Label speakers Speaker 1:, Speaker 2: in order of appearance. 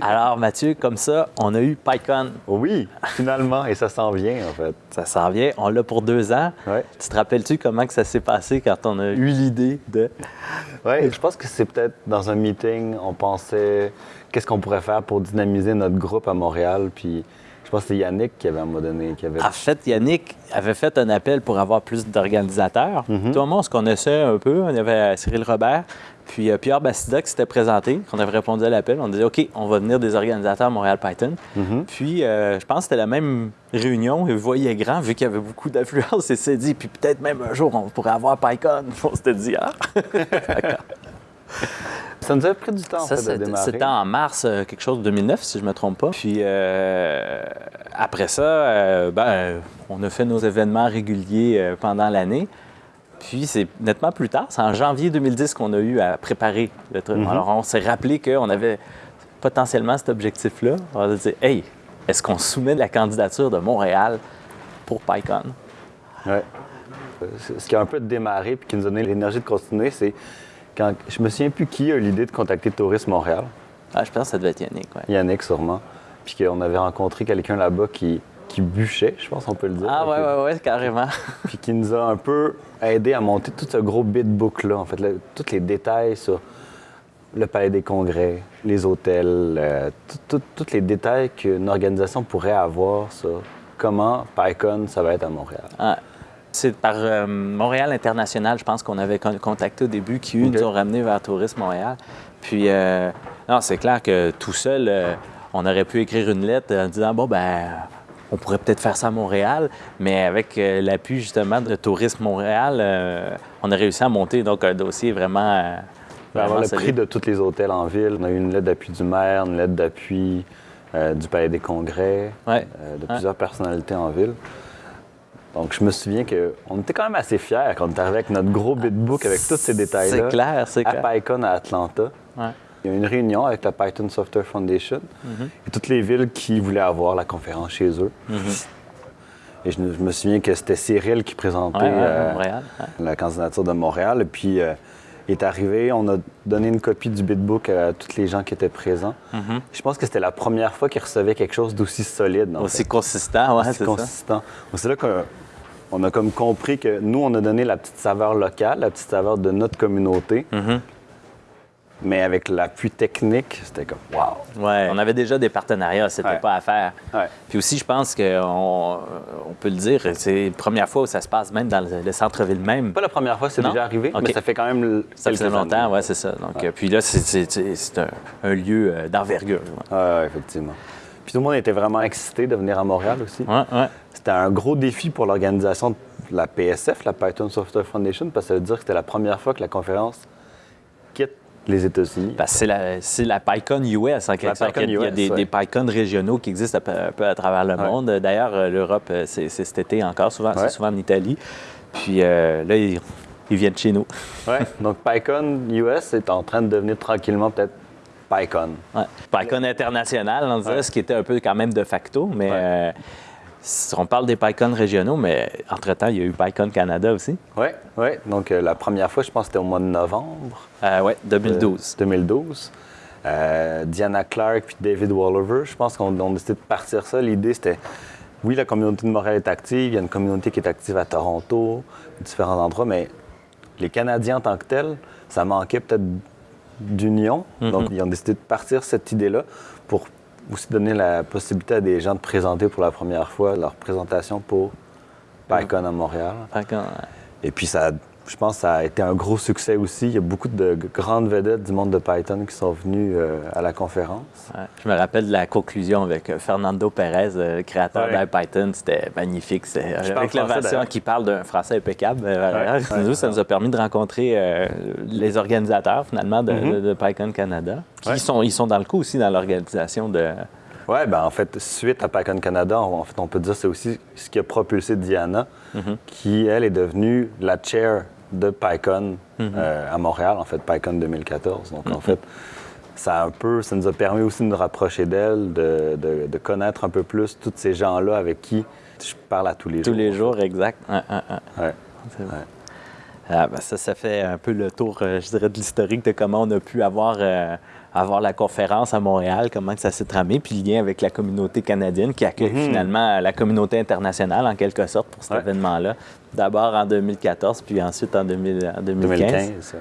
Speaker 1: Alors, Mathieu, comme ça, on a eu PyCon.
Speaker 2: Oui, finalement, et ça s'en vient, en fait.
Speaker 1: Ça s'en vient. On l'a pour deux ans.
Speaker 2: Ouais.
Speaker 1: Tu te rappelles-tu comment que ça s'est passé quand on a eu l'idée de...
Speaker 2: Ouais, je pense que c'est peut-être dans un meeting, on pensait qu'est-ce qu'on pourrait faire pour dynamiser notre groupe à Montréal, puis je pense que c'est Yannick qui avait à un moment donné, qui avait...
Speaker 1: En fait, Yannick avait fait un appel pour avoir plus d'organisateurs. Tout le monde se connaissait un peu. On avait Cyril Robert, puis euh, Pierre Bastida qui s'était présenté, qu'on avait répondu à l'appel. On disait, OK, on va venir des organisateurs Montréal Python. Puis, euh, je pense que c'était la même réunion, et vous voyez grand, vu qu'il y avait beaucoup d'affluence, et s'est dit, puis peut-être même un jour, on pourrait avoir PyCon. On s'était dit, ah!
Speaker 2: Ça nous a pris du temps, en
Speaker 1: Ça,
Speaker 2: fait, de
Speaker 1: c'était
Speaker 2: démarrer.
Speaker 1: c'était en mars, euh, quelque chose de 2009, si je ne me trompe pas. Puis après ça, ben, on a fait nos événements réguliers pendant l'année. Puis c'est nettement plus tard, c'est en janvier 2010 qu'on a eu à préparer le truc. Alors on s'est rappelé qu'on avait potentiellement cet objectif-là. On a dit, hey, est-ce qu'on soumet la candidature de Montréal pour PyCon?
Speaker 2: Ouais. Euh, Ce qui a un peu démarré puis qui nous a donné l'énergie de continuer, c'est quand je me souviens plus qui a eu l'idée de contacter Tourisme Montréal,
Speaker 1: Ah, je pense que ça devait être Yannick. ouais.
Speaker 2: Yannick sûrement, puis qu'on avait rencontré quelqu'un là-bas qui, qui bûchait, je pense qu'on peut le dire.
Speaker 1: Ah, ouais, ouais, ouais, carrément.
Speaker 2: Puis qui nous a un peu aidé à monter tout ce gros bitbook-là, en fait, le- tous les détails sur le palais des congrès, les hôtels, euh, tous les détails qu'une organisation pourrait avoir sur comment PyCon, ça va être à Montréal.
Speaker 1: Ah, C'est par euh, Montréal International, je pense qu'on avait con- contacté au début, qui eux, nous ont ramenés vers Tourisme Montréal. Puis, euh, non, c'est clair que tout seul, euh, on aurait pu écrire une lettre en disant, bon, ben, on pourrait peut-être faire ça à Montréal, mais avec euh, l'appui justement de Tourisme Montréal, euh, on a réussi à monter donc un dossier vraiment. euh,
Speaker 2: On va avoir le
Speaker 1: solide.
Speaker 2: prix de tous les hôtels en ville. On a eu une lettre d'appui du maire, une lettre d'appui euh, du palais des congrès,
Speaker 1: Ouais.
Speaker 2: euh, de plusieurs personnalités en ville. Donc, je me souviens qu'on était quand même assez fiers quand on est arrivé avec notre gros bitbook avec tous ces détails-là.
Speaker 1: C'est clair, c'est
Speaker 2: à
Speaker 1: clair.
Speaker 2: PyCon à Atlanta.
Speaker 1: Ouais.
Speaker 2: Il y a eu une réunion avec la Python Software Foundation
Speaker 1: Mhm.
Speaker 2: et toutes les villes qui voulaient avoir la conférence chez eux.
Speaker 1: Mhm.
Speaker 2: Et je, me- je me souviens que c'était Cyril qui présentait
Speaker 1: Ouais, ouais,
Speaker 2: euh,
Speaker 1: Montréal. ouais.
Speaker 2: la candidature de Montréal. Et puis, euh, il est arrivé, on a donné une copie du bitbook à tous les gens qui étaient présents.
Speaker 1: Mhm.
Speaker 2: Je pense que c'était la première fois qu'ils recevaient quelque chose d'aussi solide.
Speaker 1: Aussi
Speaker 2: fait.
Speaker 1: consistant,
Speaker 2: Aussi
Speaker 1: c'est ça.
Speaker 2: consistant. C'est là qu'on a comme compris que nous, on a donné la petite saveur locale, la petite saveur de notre communauté. Mais avec l'appui technique, c'était comme wow!
Speaker 1: Ouais, on avait déjà des partenariats, c'était
Speaker 2: Ouais.
Speaker 1: pas à faire.
Speaker 2: Ouais.
Speaker 1: Puis aussi, je pense qu'on on peut le dire, c'est la première fois où ça se passe même dans le, le centre-ville même.
Speaker 2: Pas la première fois, c'est déjà arrivé,
Speaker 1: OK.
Speaker 2: mais ça fait quand même
Speaker 1: Ça faisait longtemps,
Speaker 2: années.
Speaker 1: ouais, c'est ça. Donc, puis là, c'est- c'est c'est- c'est un, un lieu euh, d'envergure. Ouais,
Speaker 2: Ouais, ouais, effectivement. Puis tout le monde était vraiment excité de venir à Montréal aussi.
Speaker 1: ouais. ouais.
Speaker 2: C'était un gros défi pour l'organisation de la PSF, la Python Software Foundation, parce que ça veut dire que c'était la première fois que la conférence les États-Unis.
Speaker 1: C'est la, la PyCon US, en quelque sorte. Il y a
Speaker 2: US,
Speaker 1: des,
Speaker 2: ouais.
Speaker 1: des PyCon régionaux qui existent un peu, à travers le
Speaker 2: Ouais.
Speaker 1: monde. D'ailleurs, euh, l'Europe, euh, c'est cet été encore, souvent, c'est
Speaker 2: Ouais.
Speaker 1: souvent en Italie. Puis euh, là, ils, ils viennent chez nous.
Speaker 2: Ouais. Donc PyCon US est en train de devenir tranquillement peut-être PyCon.
Speaker 1: PyCon international, on dirait, ce qui était un peu quand même de facto, mais euh, on parle des PyCon régionaux, mais entre-temps, il y a eu PyCon Canada aussi.
Speaker 2: Oui, oui. Donc euh, la première fois, je pense que c'était au mois de novembre.
Speaker 1: Euh,
Speaker 2: euh,
Speaker 1: 2012.
Speaker 2: 2012. Euh, Diana Clark puis David Wallover, je pense qu'on on a décidé de partir ça. L'idée, c'était, oui, la communauté de Montréal est active, il y a une communauté qui est active à Toronto, différents endroits, mais les Canadiens en tant que tels, ça manquait peut-être d'union. Donc, ils ont décidé de partir cette idée-là pour aussi donner la possibilité à des gens de présenter pour la première fois leur présentation pour PyCon à Montréal.
Speaker 1: PyCon, ouais.
Speaker 2: Et puis, ça, je pense que ça a été un gros succès aussi. Il y a beaucoup de grandes vedettes du monde de Python qui sont venues euh, à la conférence.
Speaker 1: Ouais. Je me rappelle de la conclusion avec euh, Fernando Pérez, euh, créateur
Speaker 2: Ouais.
Speaker 1: d'Ipython. C'était magnifique.
Speaker 2: Parle
Speaker 1: avec
Speaker 2: d'ailleurs.
Speaker 1: qui parle d'un français impeccable. euh,
Speaker 2: Ouais.
Speaker 1: Nous,
Speaker 2: Ouais.
Speaker 1: ça nous a permis de rencontrer euh, les organisateurs, finalement, de, de- de PyCon Canada. Qui
Speaker 2: Ouais.
Speaker 1: sont, ils sont dans le coup aussi dans l'organisation de...
Speaker 2: Oui, ben en fait, suite à PyCon Canada, on, en fait, on peut dire que c'est aussi ce qui a propulsé Diana, qui, elle, est devenue la chair de PyCon euh, à Montréal, en fait, PyCon 2014. Donc, en fait, ça, a un peu, ça nous a permis aussi de nous rapprocher d'elle, de, de- de connaître un peu plus tous ces gens-là avec qui je parle à tous les
Speaker 1: Tous
Speaker 2: jours.
Speaker 1: les jours, exact. Ouais, ouais,
Speaker 2: ouais.
Speaker 1: Ah, ben ça, ça fait un peu le tour, euh, je dirais, de l'historique de comment on a pu avoir, euh, avoir la conférence à Montréal, comment que ça s'est tramé, puis le lien avec la communauté canadienne qui accueille finalement la communauté internationale en quelque sorte pour cet
Speaker 2: Ouais.
Speaker 1: événement-là. D'abord en 2014, puis ensuite en, 2000 en 2015.
Speaker 2: 2015. ça.